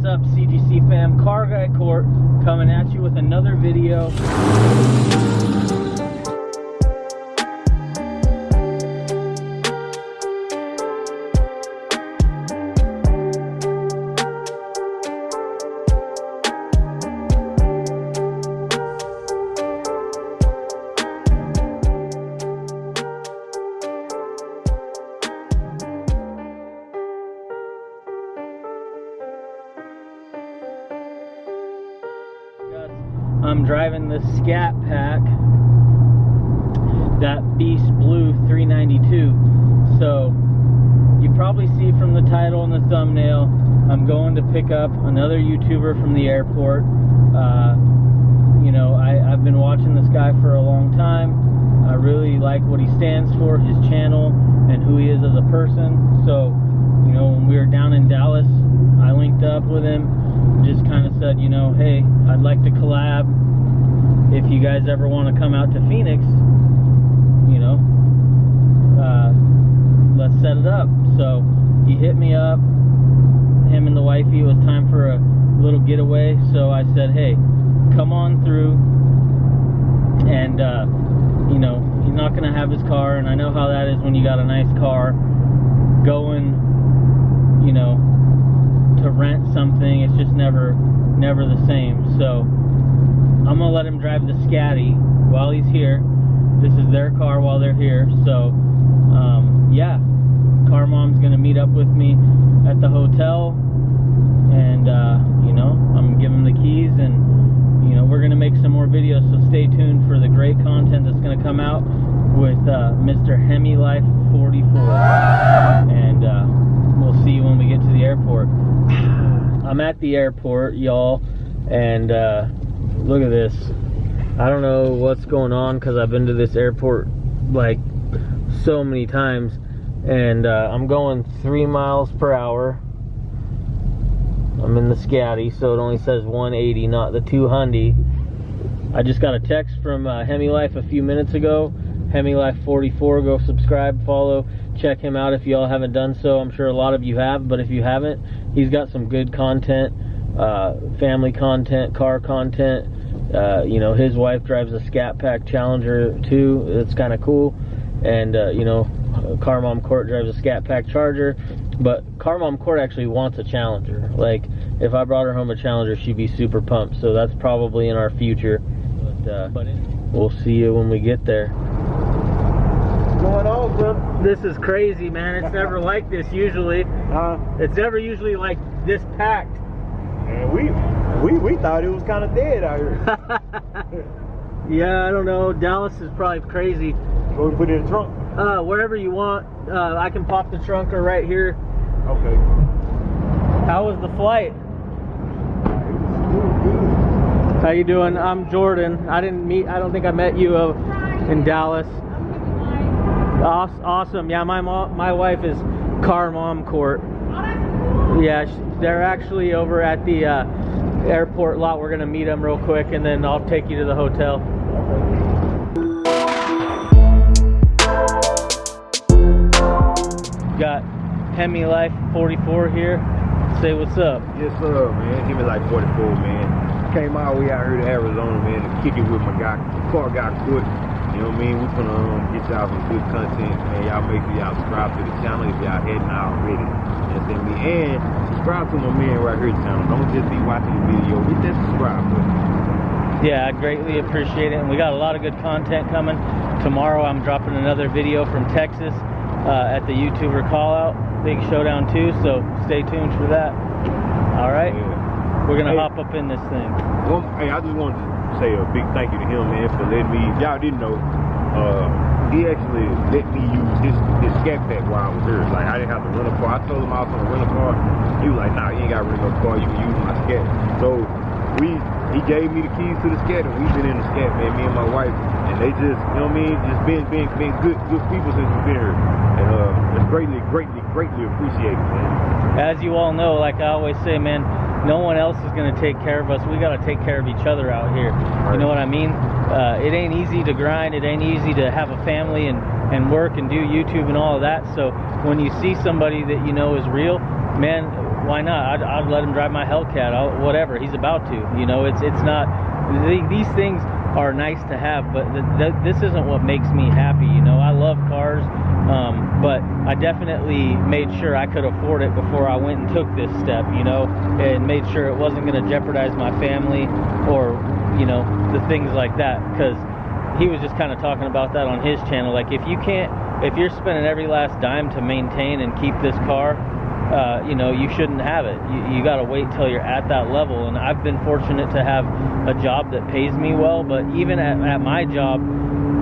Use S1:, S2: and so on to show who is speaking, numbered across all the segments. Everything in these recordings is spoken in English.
S1: What's up, CGC fam? Car Guy Court coming at you with another video. I'm driving the Scat Pack, that Beast Blue 392. So you probably see from the title and the thumbnail, I'm going to pick up another YouTuber from the airport. Uh, you know, I, I've been watching this guy for a long time. I really like what he stands for, his channel, and who he is as a person. So, you know, when we were down in Dallas, I linked up with him, just kind of said, you know, hey, I'd like to collab. If you guys ever want to come out to Phoenix, you know, uh, let's set it up. So he hit me up, him and the wifey, it was time for a little getaway. So I said, hey, come on through. And, uh, you know, he's not going to have his car. And I know how that is when you got a nice car going, you know, to rent something. It's just never, never the same. So I'm gonna let him drive the Scatty while he's here. This is their car while they're here. So um, yeah, car mom's gonna meet up with me at the hotel, and uh, you know I'm him the keys, and you know we're gonna make some more videos. So stay tuned for the great content that's gonna come out with uh, Mr. Hemi Life 44, and uh, we'll see you when we get to the airport. I'm at the airport, y'all, and uh, look at this. I don't know what's going on because I've been to this airport like so many times, and uh, I'm going three miles per hour. I'm in the Scatty, so it only says 180, not the 200. I just got a text from uh, Hemi Life a few minutes ago. Hemi Life 44. Go subscribe, follow, check him out if y'all haven't done so. I'm sure a lot of you have, but if you haven't, he's got some good content, uh, family content, car content. Uh, you know, his wife drives a Scat Pack Challenger too. It's kind of cool. And uh, you know, Car Mom Court drives a Scat Pack Charger. But Car Mom Court actually wants a Challenger. Like, if I brought her home a Challenger, she'd be super pumped. So that's probably in our future. But, uh, we'll see you when we get there
S2: son?
S1: This is crazy, man. It's never like this usually.
S2: Huh?
S1: It's never usually like this packed.
S2: And we we we thought it was kind of dead out here.
S1: yeah, I don't know. Dallas is probably crazy.
S2: Go put it in the trunk.
S1: Uh, wherever you want. Uh, I can pop the trunk or right here.
S2: Okay.
S1: How was the flight? How you doing? I'm Jordan. I didn't meet. I don't think I met you uh, in Dallas. Awesome. Yeah, my mom, my wife is Car Mom Court. Yeah, they're actually over at the uh, airport lot. We're gonna meet them real quick, and then I'll take you to the hotel. Got Hemi Life 44 here. Say what's up.
S2: Yes, sir, man. Hemi Life 44, man. Came all the way out here to Arizona, man, to kick it with my guy, car guy, Court. You know what I mean? We're gonna um, get y'all some good content, man. Y'all make sure y'all subscribe to the channel if y'all hadn't already. You understand me? And subscribe to my man right here channel. Don't just be watching the video. Hit that subscribe button.
S1: Yeah, I greatly appreciate it. And we got a lot of good content coming. Tomorrow I'm dropping another video from Texas uh, at the YouTuber call out. Big showdown too, so stay tuned for that. All right? Yeah. We're gonna hey, hop up in this thing.
S2: Well, hey, I just wanted to say a big thank you to him, man, for letting me. Y'all didn't know. Uh, he actually let me use this this scat pack while I was here. Like I didn't have to rent a car. I told him I was gonna rent a car. He was like, Nah, you ain't got to rent no car. You can use my scat. So we he gave me the keys to the scat, and we've been in the scat, man. Me and my wife, and they just, you know what I mean, just been been been good good people since we've been here, and uh, it's greatly greatly greatly appreciated, man.
S1: As you all know, like I always say, man no one else is going to take care of us. We got to take care of each other out here. Right. You know what I mean? Uh, it ain't easy to grind. It ain't easy to have a family and, and work and do YouTube and all of that. So when you see somebody that you know is real, man, why not? I'd, I'd let him drive my Hellcat, I'll, whatever. He's about to. You know, it's it's not. These things are nice to have, but th- th- this isn't what makes me happy. You know, I love cars, um, but I definitely made sure I could afford it before I went and took this step. You know, and made sure it wasn't going to jeopardize my family or you know the things like that because he was just kind of talking about that on his channel. Like if you can't, if you're spending every last dime to maintain and keep this car, uh, you know, you shouldn't have it. You, you got to wait till you're at that level. And I've been fortunate to have a job that pays me well, but even at, at my job,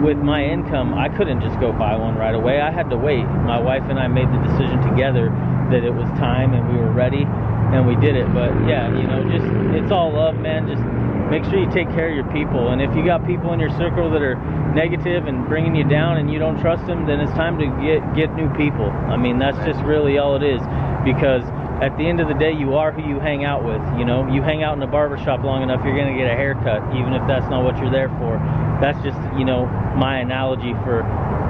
S1: with my income, I couldn't just go buy one right away. I had to wait. My wife and I made the decision together that it was time and we were ready and we did it. But yeah, you know, just it's all love, man. Just make sure you take care of your people. And if you got people in your circle that are negative and bringing you down and you don't trust them, then it's time to get get new people. I mean, that's just really all it is because at the end of the day, you are who you hang out with. You know, you hang out in a barber shop long enough, you're gonna get a haircut, even if that's not what you're there for. That's just, you know, my analogy for,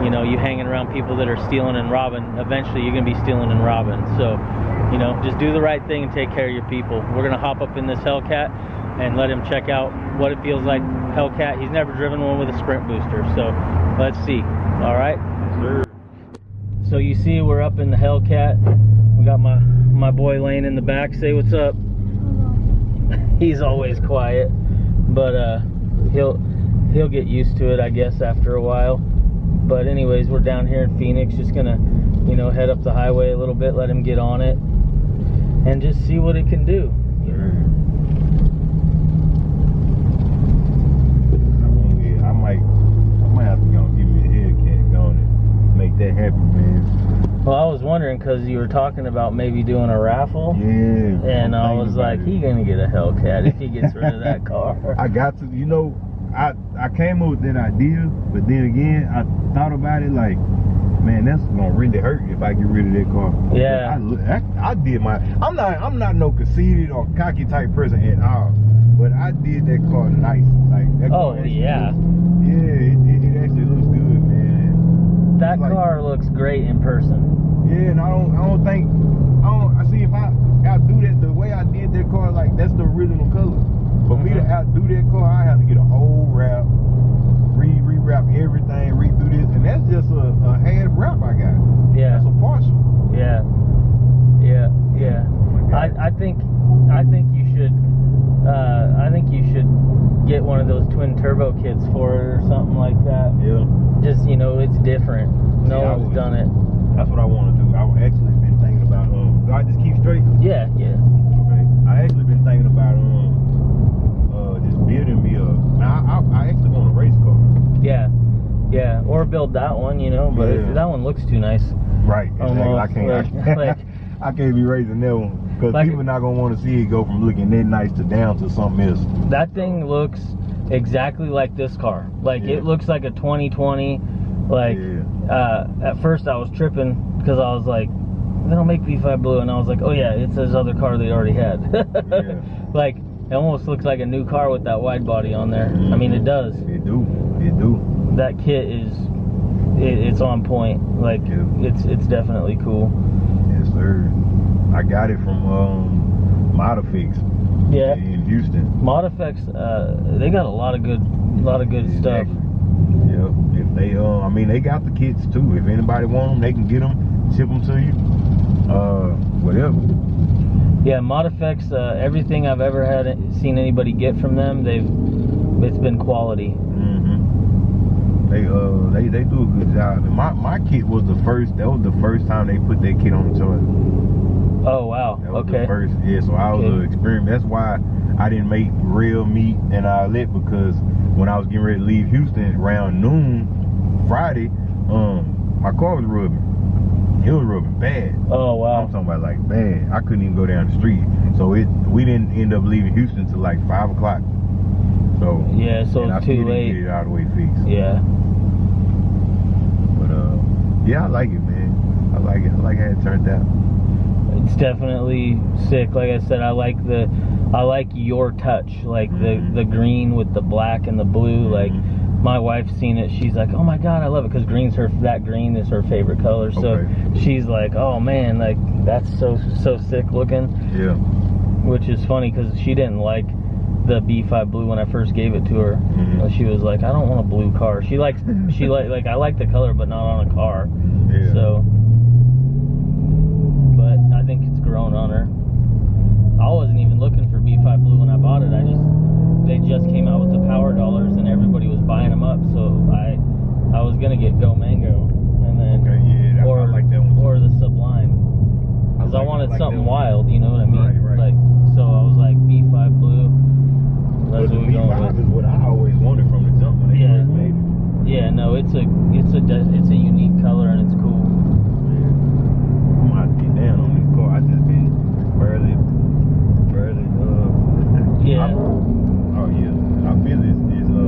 S1: you know, you hanging around people that are stealing and robbing. Eventually, you're gonna be stealing and robbing. So, you know, just do the right thing and take care of your people. We're gonna hop up in this Hellcat and let him check out what it feels like. Hellcat. He's never driven one with a sprint booster, so let's see. All right.
S2: Sir.
S1: So you see, we're up in the Hellcat. We got my my boy Lane in the back. Say what's up. He's always quiet, but uh, he'll he'll get used to it, I guess, after a while. But anyways, we're down here in Phoenix, just gonna, you know, head up the highway a little bit, let him get on it, and just see what it can do.
S2: Sir. I won't I might, I might have to go give me a Hellcat, go on and make that happen, man.
S1: Well, I was wondering because you were talking about maybe doing a raffle.
S2: Yeah.
S1: And I was like, he gonna get a Hellcat if he gets rid of that car.
S2: I got to, you know, I I came up with that idea, but then again, I thought about it like, man, that's gonna really hurt if I get rid of that car.
S1: Yeah.
S2: I, I, I did my. I'm not. I'm not no conceited or cocky type person at all. But I did that car nice. Like that
S1: Oh, yeah.
S2: looks- yeah, it, it, it actually looks good.
S1: That
S2: Like-
S1: car looks great in person.
S2: Yeah, and I don't. I don't think. I don't. I see if I outdo that the way I did that car, like that's the original color. For me to
S1: Mhm.
S2: outdo that car, I have to get a whole wrap, re rewrap everything, redo this, and that's just a, a half wrap I got.
S1: Yeah.
S2: That's a partial.
S1: Yeah, yeah, yeah. I, I think I think you should uh, I think you should one of those twin turbo kits for it or something like that.
S2: Yeah.
S1: Just you know, it's different. No
S2: Yeah,
S1: one's done it.
S2: That's what I want to do. I actually been thinking about. Um, do I just keep straight?
S1: Yeah, yeah.
S2: Okay. I actually been thinking about um, uh, just building me a. Now I, I, I actually want a race car.
S1: Yeah, yeah, or build that one, you know. But
S2: Yeah.
S1: that one looks too nice.
S2: Right. Exactly. I
S1: Almost,
S2: can't. I,
S1: like-
S2: I can't be raising that one because
S1: Like-
S2: people not gonna want to see it go from looking that nice to down to something else.
S1: That thing looks exactly like this car. Like
S2: Yeah.
S1: it looks like a 2020. Like
S2: Yeah.
S1: uh, at first I was tripping because I was like, they don't make B5 blue, and I was like, oh yeah, it's this other car they already had.
S2: Yeah.
S1: Like it almost looks like a new car with that wide body on there. I mean, it does.
S2: It do. It do.
S1: That kit is, it, it's on point. Like
S2: Yeah.
S1: it's it's definitely cool.
S2: Yes, sir. I got it from um, Modifix
S1: Yeah.
S2: in Houston.
S1: Modifex, uh, they got a lot of good, a lot of good stuff.
S2: Exactly. Yep. If they, uh, I mean, they got the kits too. If anybody want them, they can get them, ship them to you. Uh, whatever.
S1: Yeah, Modifex, uh, everything I've ever had seen anybody get from them, they've it's been quality.
S2: hmm They uh they, they do a good job. My my kit was the first. That was the first time they put that kit on the toilet.
S1: Oh wow.
S2: That was
S1: Okay.
S2: the first. Yeah. So I was
S1: Okay.
S2: an experiment. That's why I didn't make real meat and I lit because when I was getting ready to leave Houston around noon Friday, um, my car was rubbing. It was rubbing bad.
S1: Oh wow.
S2: I'm talking about like bad. I couldn't even go down the street. So it we didn't end up leaving Houston till like five o'clock. So
S1: Yeah, so
S2: and I
S1: too late.
S2: Get it the way fixed.
S1: Yeah.
S2: But uh, yeah, I like it, man. I like it. I like how it turned out.
S1: It's definitely sick. Like I said, I like the I like your touch. Like the
S2: Mhm.
S1: the green with the black and the blue. Like my wife's seen it. She's like, "Oh my god, I love it!" Because green's her that green is her favorite color. So
S2: Okay.
S1: she's like, "Oh man, like that's so so sick looking."
S2: Yeah.
S1: Which is funny because she didn't like the B5 blue when I first gave it to her.
S2: Mhm.
S1: Uh, She was like, "I don't want a blue car." She likes she like like I like the color, but not on a car.
S2: Yeah.
S1: So, grown on her. I wasn't even looking for B5 blue when I bought it. I just they just came out with the power dollars and everybody was buying them up. So I I was gonna get Go Mango and then
S2: Okay, yeah, that- I
S1: or
S2: like that one too.
S1: or the Sublime because I,
S2: like-
S1: wanted
S2: like that
S1: something
S2: one.
S1: wild. You know what I mean?
S2: Right, right.
S1: Like so I was like B5 blue.
S2: But
S1: That's
S2: the
S1: what we going
S2: B5
S1: with.
S2: is what I always wanted from the jump when they
S1: Yeah.
S2: first made it.
S1: Yeah, no, it's a it's a de- it's a unique color and it's cool.
S2: Yeah. I'm about to get down on this car. I just been barely, barely, uh.
S1: Yeah.
S2: I- oh yeah. I feel this is uh.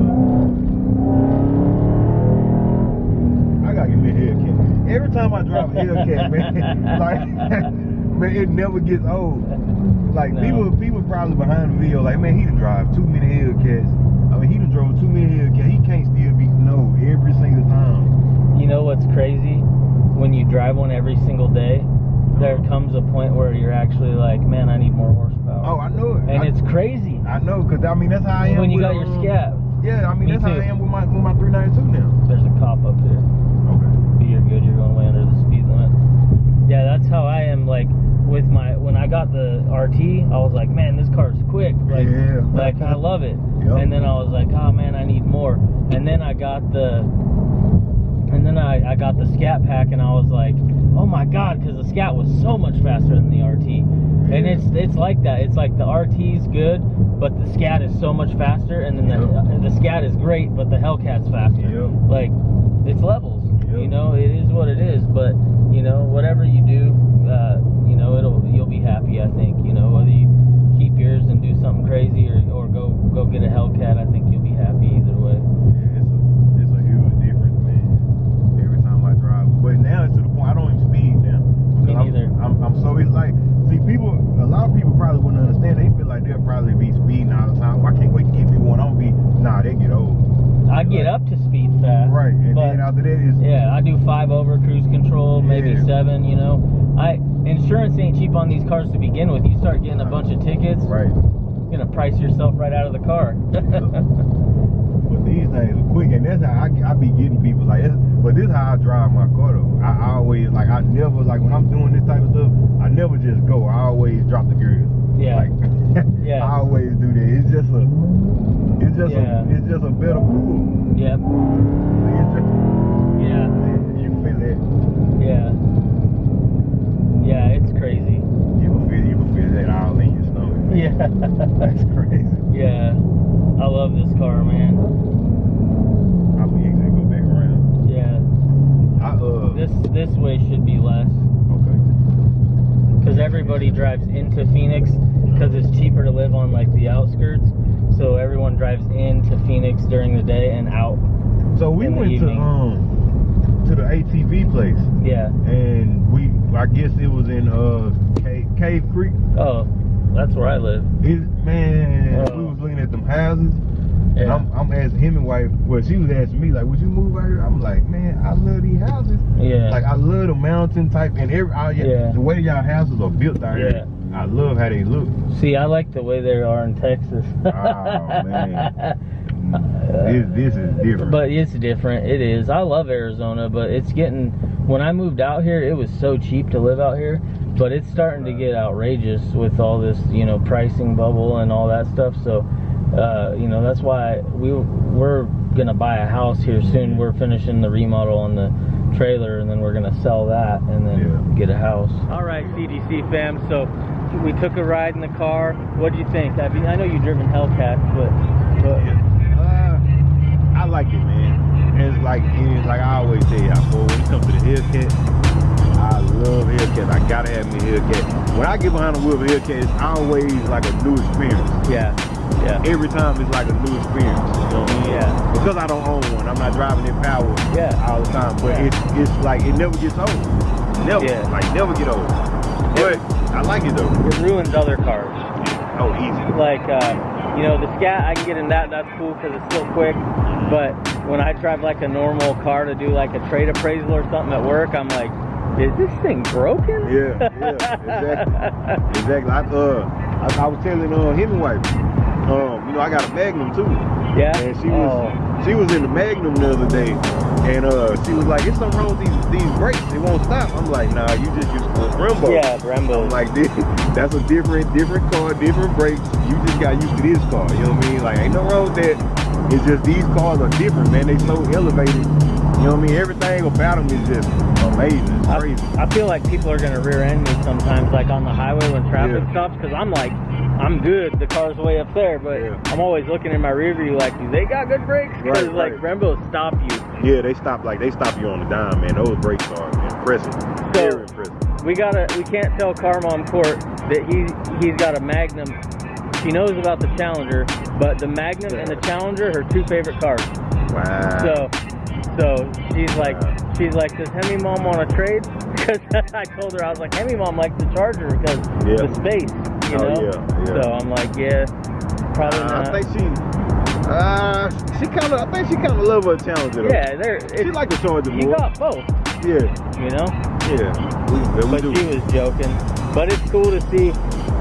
S2: I gotta give me a Hellcat. Every time I drive a Hellcat, man, like, man, it never gets old. Like
S1: No.
S2: people, people probably behind the video, like, man, he done drive too many Hellcats. I mean, he done drove too many Hellcats. He can't still be no every single time.
S1: You know what's crazy? When you drive one every single day, there
S2: Uh-huh.
S1: comes a point where you're actually like, man, I need more horsepower.
S2: Oh, I know it.
S1: and
S2: I,
S1: it's crazy.
S2: I know, cause I mean that's how I am.
S1: when you
S2: with,
S1: got your
S2: um,
S1: scat,
S2: Yeah, I mean
S1: Me
S2: that's how. I am with my with my 392 now.
S1: there's a cop up here.
S2: Okay.
S1: But you're good. You're going way under the speed limit. Yeah, that's how I am. Like with my when I got the RT, I was like, man, this car's quick. Like,
S2: Yeah.
S1: like I love it.
S2: Yep.
S1: And then I was like, oh man, I need more. And then I got the, and then I, I got the Scat pack, and I was like, oh my god, because the Scat was so much faster than the RT. And it's it's like that. It's like the RT's good, but the Scat is so much faster, and then the
S2: Yep.
S1: the Scat is great, but the Hellcat's faster.
S2: Yep.
S1: Like it's levels. You know, it is what it is. But you know, whatever you do, uh, you know, it'll you'll be happy. I think. You know, whether you keep yours and do something crazy or, or go go get a Hellcat, I think you'll be happy either way.
S2: Yeah, it's a it's a huge difference, man. Every time I drive, but now it's to the point I don't even speed now.
S1: Me
S2: Because I'm-
S1: neither.
S2: I'm, I'm so it's like see people. A lot of people probably wouldn't understand. They feel like they'll probably be speeding all the time. I can't wait to get me one. I'm gonna be nah. They get old.
S1: I get up to speed fast.
S2: Right, and
S1: but
S2: then after that is
S1: yeah, I do five over cruise control, maybe You know, I insurance ain't cheap on these cars to begin with. You start getting a bunch of tickets,
S2: right.
S1: you're gonna price yourself right out of the car.
S2: But these things are quick, and that's how I, I be getting people like. This, but this is how I drive my car though. I, I always like I never like when I'm doing this type of stuff. I never just go. I always drop the gears.
S1: Yeah.
S2: Like,
S1: Yeah.
S2: I always do that. It's just a. It's just
S1: Yeah.
S2: a. It's just a better pull.
S1: yep. Yeah.
S2: you feel it.
S1: Yeah. Yeah, it's crazy.
S2: You can feel. You can feel that all in your stomach. man.
S1: Yeah.
S2: That's crazy.
S1: yeah. I love this car, man.
S2: I will easily go back around.
S1: Yeah.
S2: I uh.
S1: This this way should be less
S2: Okay.
S1: because everybody drives into Phoenix because it's cheaper to live on like the outskirts. So everyone drives into Phoenix during the day and out.
S2: So we went to um to the ATV place.
S1: Yeah.
S2: and we I guess it was in uh Cave, Cave Creek.
S1: Oh, that's where I live.
S2: It, man,
S1: Oh.
S2: we was looking at them houses. And
S1: Yeah.
S2: I'm, I'm asking him and wife. Well, she was asking me like, "Would you move out here?" I'm like, "Man, I love these houses.
S1: Yeah.
S2: Like I love the mountain type and every all y-
S1: Yeah.
S2: the way y'all houses are built down
S1: Yeah.
S2: here. I love how they look.
S1: See, I like the way they are in Texas.
S2: Oh, man. This this is different.
S1: But it's different. It is. I love Arizona, but it's getting. When I moved out here, it was so cheap to live out here, but it's starting to get outrageous with all this, you know, pricing bubble and all that stuff. So, uh, you know, that's why we we're gonna buy a house here soon. We're finishing the remodel on the trailer, and then we're gonna sell that and then
S2: Yeah.
S1: get a house. All right, CGC fam. So we took a ride in the car. What do you think? I mean, I know you've driven Hellcat, but but
S2: Uh, I like it, man. It's like it's like I always say, boy, when it comes to the Hellcat, I love Hellcat. I gotta have me a Hellcat. When I get behind the wheel of a Hellcat, it's always like a new experience.
S1: yeah, yeah.
S2: Every time it's like a new experience. You know what I mean?
S1: Yeah.
S2: Because I don't own one, I'm not driving in power
S1: Yeah.
S2: all the time. But
S1: Yeah.
S2: it's it's like it never gets old. Never.
S1: Yeah.
S2: Like never get old. But I like it though.
S1: It ruins other cars.
S2: Oh, easy.
S1: Like uh, you know, the scat, I can get in that. That's cool because it's still quick. But when I drive like a normal car to do like a trade appraisal or something at work, I'm like, is this thing broken?
S2: Yeah, yeah, exactly. exactly. I, uh, I, I was telling uh, his wife, um, you know, I got a Magnum too.
S1: Yeah.
S2: And she was
S1: Oh.
S2: She was in the Magnum the other day, and uh, she was like, "It's something wrong with these these brakes. They won't stop." I'm like, "Nah, you just used to Brembo."
S1: Yeah, Brembo.
S2: I'm like, this, that's a different different car, different brakes. You just got used to this car. You know what I mean? Like, ain't no wrong with that. It's just these cars are different, man. They so elevated. You know what I mean? Everything about them is just amazing. It's
S1: I. I feel like people are gonna rear end me sometimes, like on the highway when traffic
S2: Yeah.
S1: stops, because I'm like, I'm good. The car's way up there, but
S2: Yeah.
S1: I'm always looking in my rear view, like, do they got good brakes? Because
S2: Right,
S1: like
S2: right.
S1: Brembos stop you.
S2: Yeah, they stop like they stop you on the dime, man. Those brakes are impressive. Very impressive.
S1: We gotta, we can't tell Car Mom Court that he he's got a Magnum. She knows about the Challenger, but the Magnum and the Challenger are her two favorite cars.
S2: Wow.
S1: So, so she's like,
S2: Wow.
S1: She's like, does Hemi Mom want to trade? Because I told her I was like, Hemi Mom likes the Charger because
S2: Yeah.
S1: the space, you
S2: Oh,
S1: know.
S2: yeah, yeah.
S1: So I'm like, yeah, probably
S2: Uh,
S1: not.
S2: I think she, uh, she kind of, I think she kind of love her Challenger. though.
S1: yeah, there.
S2: She like the Charger
S1: you
S2: more.
S1: got both,
S2: Yeah,
S1: you know.
S2: yeah. We, yeah, we
S1: But
S2: do.
S1: she was joking. But it's cool to see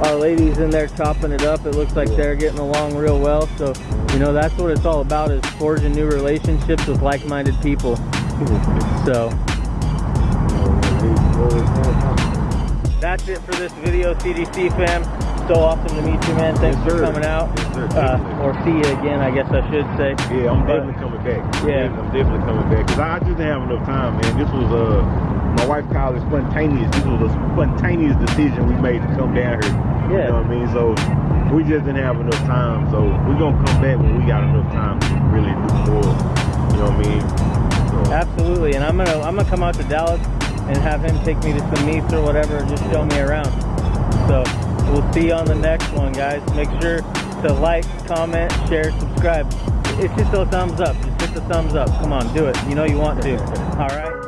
S1: our ladies in there chopping it up. It looks like
S2: Yeah.
S1: they're getting along real well. So, you know, that's what it's all about is forging new relationships with like-minded people. So that's it for this video, CGC fam. So awesome to meet you, man. Thanks
S2: Yes,
S1: for coming out.
S2: Yes, sir.
S1: Uh, or see you again, I guess I should say.
S2: Yeah, I'm
S1: But-
S2: definitely coming back.
S1: Yeah.
S2: I'm definitely coming back because I just didn't have enough time, man. This was uh, my wife called it spontaneous. This was a spontaneous decision we made to come down here.
S1: Yeah.
S2: You know what I mean? So we just didn't have enough time. So we're gonna come back when we got enough time to really do more. You know what I mean? So,
S1: Absolutely, and I'm gonna I'm gonna come out to Dallas and have him take me to some meets or whatever, and just show me around. So we'll see you on the next one, guys. Make sure to like, comment, share, subscribe. It's just a thumbs up. Just hit the thumbs up. Come on, do it. You know you want to. All right.